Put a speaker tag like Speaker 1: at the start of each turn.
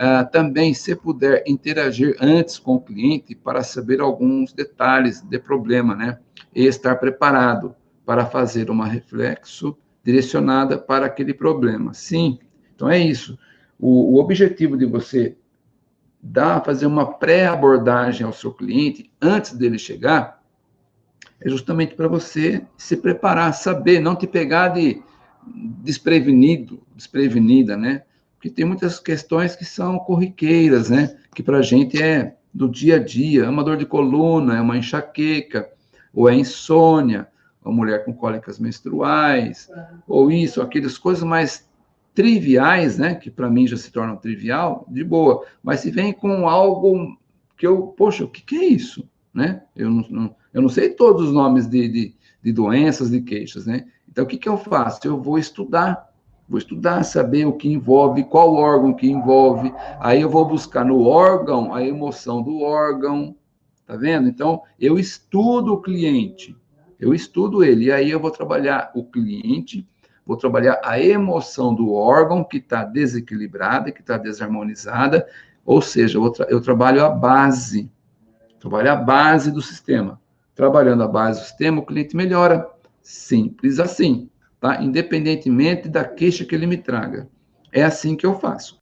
Speaker 1: ah, também, se puder, interagir antes com o cliente para saber alguns detalhes de problema, né? E estar preparado para fazer uma reflexo direcionada para aquele problema. Sim, então é isso. O, o objetivo de você dar, fazer uma pré-abordagem ao seu cliente antes dele chegar é justamente para você se preparar, saber, não te pegar de desprevenido, desprevenida, né? Porque tem muitas questões que são corriqueiras, né? Que para a gente é do dia a dia, é uma dor de coluna, é uma enxaqueca, ou é insônia, uma mulher com cólicas menstruais, ou isso, aquelas coisas mais triviais, né? Que para mim já se tornam trivial, de boa. Mas se vem com algo que eu, poxa, o que, que é isso? Né? Eu não, não, eu não sei todos os nomes de, de, de doenças, de queixas, né? Então, o que, que eu faço? Eu vou estudar, vou estudar, saber o que envolve, qual órgão que envolve, aí eu vou buscar no órgão a emoção do órgão, tá vendo? Então, eu estudo o cliente, eu estudo ele, e aí eu vou trabalhar o cliente, vou trabalhar a emoção do órgão que está desequilibrada, que está desarmonizada, ou seja, eu, tra eu trabalho a base, trabalho a base do sistema. Trabalhando a base do sistema, o cliente melhora. Simples assim, tá? Independentemente da queixa que ele me traga. É assim que eu faço.